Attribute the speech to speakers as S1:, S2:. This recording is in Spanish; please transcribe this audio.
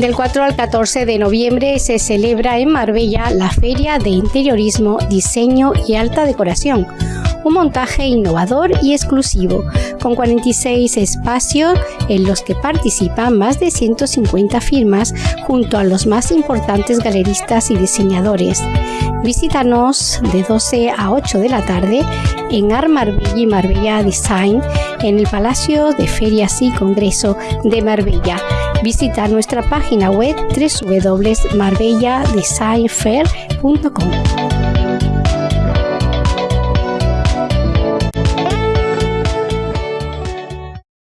S1: Del 4 al 14 de noviembre se celebra en Marbella la Feria de Interiorismo, Diseño y Alta Decoración un montaje innovador y exclusivo, con 46 espacios en los que participan más de 150 firmas junto a los más importantes galeristas y diseñadores. Visítanos de 12 a 8 de la tarde en Art Marbella y Marbella Design en el Palacio de Ferias y Congreso de Marbella. Visita nuestra página web www.marbelladesignfair.com.